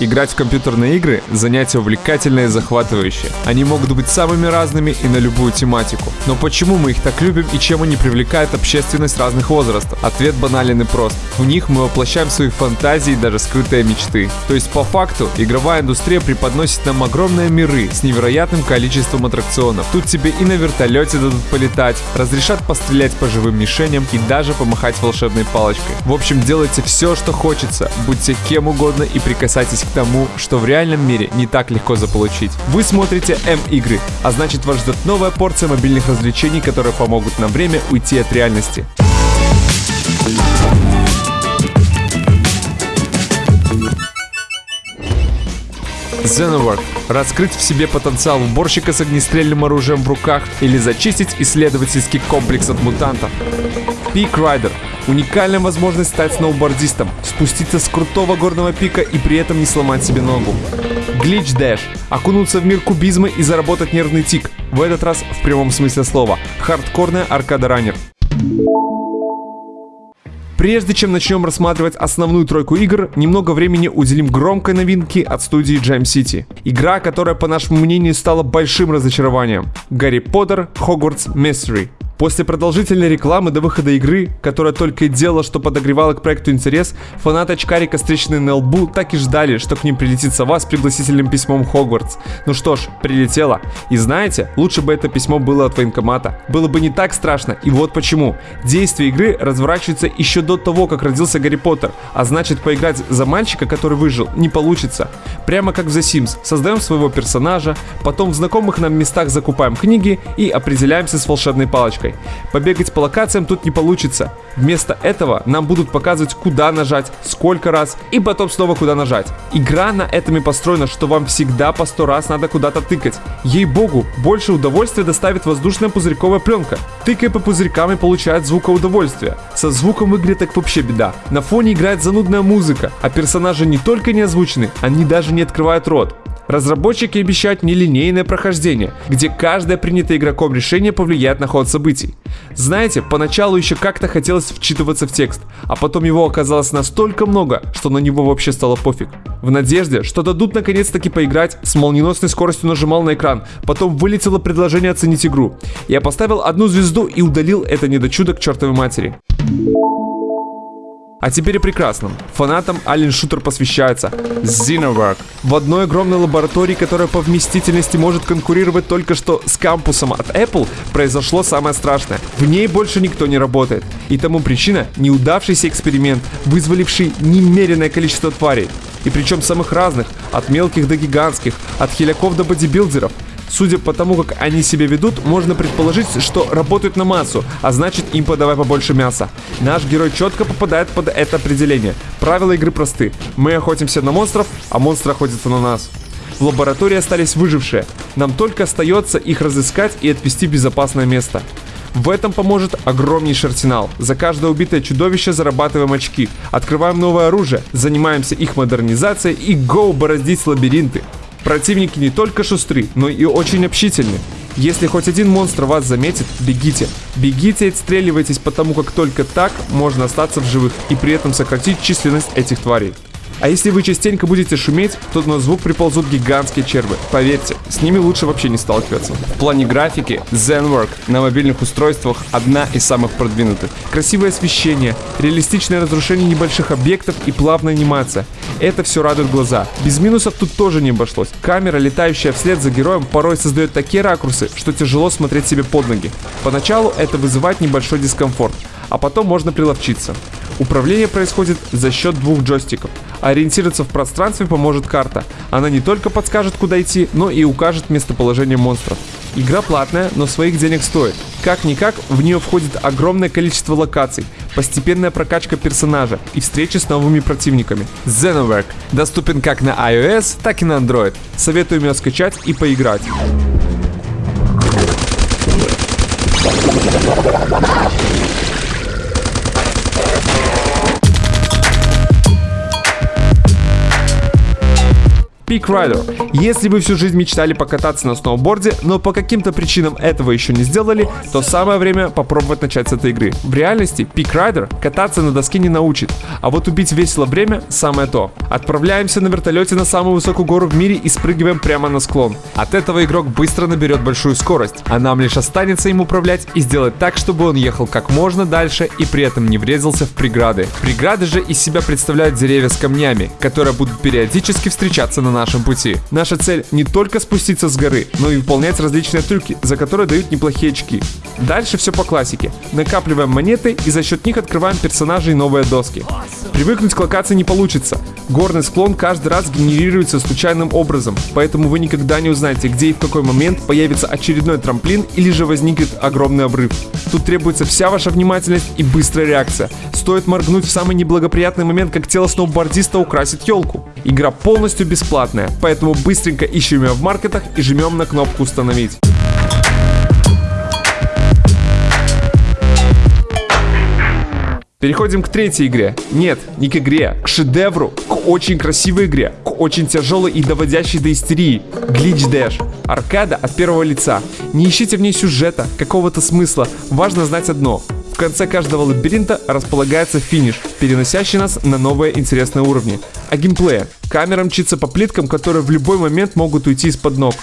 Играть в компьютерные игры – занятие увлекательное и захватывающее. Они могут быть самыми разными и на любую тематику. Но почему мы их так любим и чем они привлекают общественность разных возрастов? Ответ банален и прост. В них мы воплощаем свои фантазии и даже скрытые мечты. То есть по факту игровая индустрия преподносит нам огромные миры с невероятным количеством аттракционов. Тут тебе и на вертолете дадут полетать, разрешат пострелять по живым мишеням и даже помахать волшебной палочкой. В общем, делайте все, что хочется, будьте кем угодно и прикасайтесь к тому, что в реальном мире не так легко заполучить. Вы смотрите М-игры, а значит вас ждет новая порция мобильных развлечений, которые помогут на время уйти от реальности. Xenowork. Раскрыть в себе потенциал уборщика с огнестрельным оружием в руках или зачистить исследовательский комплекс от мутантов. Peak Rider. Уникальная возможность стать сноубордистом, спуститься с крутого горного пика и при этом не сломать себе ногу. Glitch Dash. Окунуться в мир кубизма и заработать нервный тик. В этот раз в прямом смысле слова. Хардкорная аркада раннер. Прежде чем начнем рассматривать основную тройку игр, немного времени уделим громкой новинке от студии Jam City. Игра, которая, по нашему мнению, стала большим разочарованием. Гарри Поттер Hogwarts Mystery. После продолжительной рекламы до выхода игры, которая только и делала, что подогревала к проекту интерес, фанаты очкарика, встреченные на лбу, так и ждали, что к ним прилетит сова с пригласительным письмом Хогвартс. Ну что ж, прилетело. И знаете, лучше бы это письмо было от военкомата. Было бы не так страшно, и вот почему. Действие игры разворачивается еще до того, как родился Гарри Поттер, а значит поиграть за мальчика, который выжил, не получится. Прямо как в The Sims, создаем своего персонажа, потом в знакомых нам местах закупаем книги и определяемся с волшебной палочкой Побегать по локациям тут не получится. Вместо этого нам будут показывать, куда нажать, сколько раз, и потом снова куда нажать. Игра на этом и построена, что вам всегда по сто раз надо куда-то тыкать. Ей-богу, больше удовольствия доставит воздушная пузырьковая пленка. Тыкая по пузырькам и получает звукоудовольствие. Со звуком в игре так вообще беда. На фоне играет занудная музыка, а персонажи не только не озвучены, они даже не открывают рот. Разработчики обещают нелинейное прохождение, где каждое принятое игроком решение повлияет на ход событий. Знаете, поначалу еще как-то хотелось вчитываться в текст, а потом его оказалось настолько много, что на него вообще стало пофиг. В надежде, что дадут наконец-таки поиграть, с молниеносной скоростью нажимал на экран, потом вылетело предложение оценить игру. Я поставил одну звезду и удалил это недочудо к чертовой матери. А теперь и прекрасном. Фанатам Alien Shooter посвящается Xenowork. В одной огромной лаборатории, которая по вместительности может конкурировать только что с кампусом от Apple, произошло самое страшное. В ней больше никто не работает. И тому причина – неудавшийся эксперимент, вызваливший немеренное количество тварей. И причем самых разных, от мелких до гигантских, от хиляков до бодибилдеров – Судя по тому, как они себя ведут, можно предположить, что работают на массу, а значит им подавай побольше мяса. Наш герой четко попадает под это определение. Правила игры просты. Мы охотимся на монстров, а монстры охотятся на нас. В лаборатории остались выжившие. Нам только остается их разыскать и отвести в безопасное место. В этом поможет огромнейший арсенал. За каждое убитое чудовище зарабатываем очки, открываем новое оружие, занимаемся их модернизацией и гоу бороздить лабиринты. Противники не только шустры, но и очень общительны. Если хоть один монстр вас заметит, бегите. Бегите и отстреливайтесь, потому как только так можно остаться в живых и при этом сократить численность этих тварей. А если вы частенько будете шуметь, то на звук приползут гигантские червы. Поверьте, с ними лучше вообще не сталкиваться. В плане графики, ZenWork на мобильных устройствах одна из самых продвинутых. Красивое освещение, реалистичное разрушение небольших объектов и плавная анимация. Это все радует глаза. Без минусов тут тоже не обошлось. Камера, летающая вслед за героем, порой создает такие ракурсы, что тяжело смотреть себе под ноги. Поначалу это вызывает небольшой дискомфорт, а потом можно приловчиться. Управление происходит за счет двух джойстиков. Ориентироваться в пространстве поможет карта. Она не только подскажет, куда идти, но и укажет местоположение монстров. Игра платная, но своих денег стоит. Как-никак, в нее входит огромное количество локаций, постепенная прокачка персонажа и встречи с новыми противниками. Xenoverk доступен как на iOS, так и на Android. Советую ее скачать и поиграть. Rider. Если вы всю жизнь мечтали покататься на сноуборде, но по каким-то причинам этого еще не сделали, то самое время попробовать начать с этой игры. В реальности Peak Rider кататься на доске не научит, а вот убить весело время самое то. Отправляемся на вертолете на самую высокую гору в мире и спрыгиваем прямо на склон. От этого игрок быстро наберет большую скорость, а нам лишь останется им управлять и сделать так, чтобы он ехал как можно дальше и при этом не врезался в преграды. Преграды же из себя представляют деревья с камнями, которые будут периодически встречаться на нашем пути. Наша цель не только спуститься с горы, но и выполнять различные трюки, за которые дают неплохие очки. Дальше все по классике. Накапливаем монеты и за счет них открываем персонажей новые доски. Привыкнуть к локации не получится. Горный склон каждый раз генерируется случайным образом, поэтому вы никогда не узнаете, где и в какой момент появится очередной трамплин или же возникнет огромный обрыв. Тут требуется вся ваша внимательность и быстрая реакция. Стоит моргнуть в самый неблагоприятный момент, как тело сноубордиста украсит елку. Игра полностью бесплатная, поэтому быстренько ищем ее в маркетах и жмем на кнопку «Установить». Переходим к третьей игре. Нет, не к игре, к шедевру, к очень красивой игре, к очень тяжелой и доводящей до истерии. Glitch Dash. Аркада от первого лица. Не ищите в ней сюжета, какого-то смысла. Важно знать одно. В конце каждого лабиринта располагается финиш, переносящий нас на новые интересные уровни. А геймплея. Камера мчится по плиткам, которые в любой момент могут уйти из-под ног.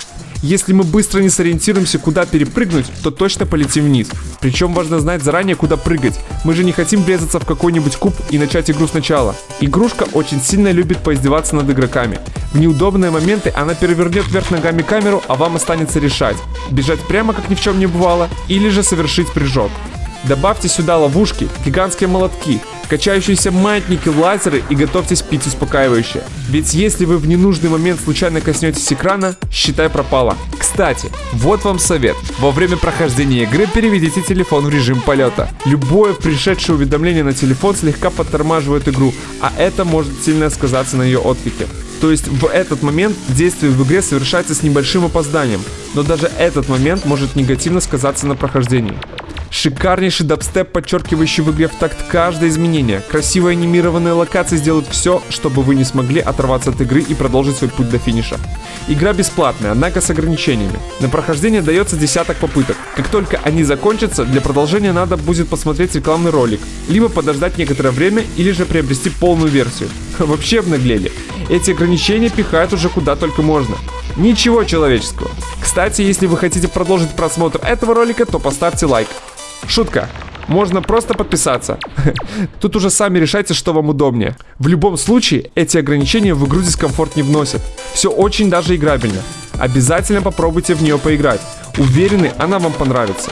Если мы быстро не сориентируемся, куда перепрыгнуть, то точно полетим вниз. Причем важно знать заранее, куда прыгать. Мы же не хотим врезаться в какой-нибудь куб и начать игру сначала. Игрушка очень сильно любит поиздеваться над игроками. В неудобные моменты она перевернет вверх ногами камеру, а вам останется решать, бежать прямо как ни в чем не бывало, или же совершить прыжок. Добавьте сюда ловушки, гигантские молотки, качающиеся маятники, лазеры и готовьтесь пить успокаивающее. Ведь если вы в ненужный момент случайно коснетесь экрана, считай пропало. Кстати, вот вам совет. Во время прохождения игры переведите телефон в режим полета. Любое пришедшее уведомление на телефон слегка подтормаживает игру, а это может сильно сказаться на ее отклике. То есть в этот момент действие в игре совершается с небольшим опозданием, но даже этот момент может негативно сказаться на прохождении. Шикарнейший дабстеп, подчеркивающий в игре в такт каждое изменение. Красивые анимированные локации сделают все, чтобы вы не смогли оторваться от игры и продолжить свой путь до финиша. Игра бесплатная, однако с ограничениями. На прохождение дается десяток попыток. Как только они закончатся, для продолжения надо будет посмотреть рекламный ролик, либо подождать некоторое время, или же приобрести полную версию. Вообще обнаглели. Эти ограничения пихают уже куда только можно. Ничего человеческого. Кстати, если вы хотите продолжить просмотр этого ролика, то поставьте лайк. Шутка. Можно просто подписаться. Тут уже сами решайте, что вам удобнее. В любом случае, эти ограничения в игру дискомфорт не вносят. Все очень даже играбельно. Обязательно попробуйте в нее поиграть. Уверены, она вам понравится.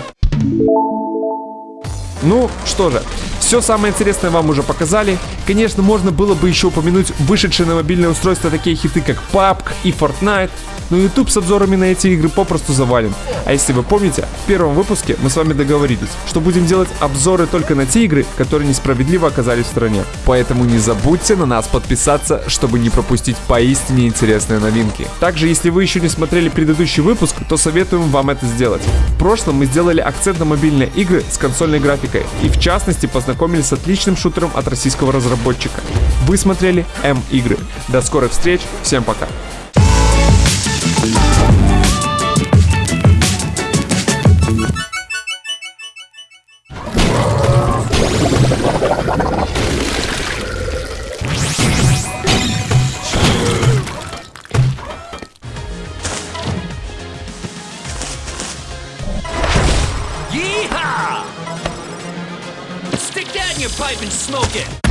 Ну, что же, все самое интересное вам уже показали. Конечно, можно было бы еще упомянуть вышедшие на мобильное устройство такие хиты, как PUBG и Fortnite, но YouTube с обзорами на эти игры попросту завален. А если вы помните, в первом выпуске мы с вами договорились, что будем делать обзоры только на те игры, которые несправедливо оказались в стране. Поэтому не забудьте на нас подписаться, чтобы не пропустить поистине интересные новинки. Также, если вы еще не смотрели предыдущий выпуск, то советуем вам это сделать. В прошлом мы сделали акцент на мобильные игры с консольной графикой и в частности познакомились с отличным шутером от российского разработчика. Вы смотрели М-игры. До скорых встреч, всем пока! Yeehaw! Stick your pipe and smoke it!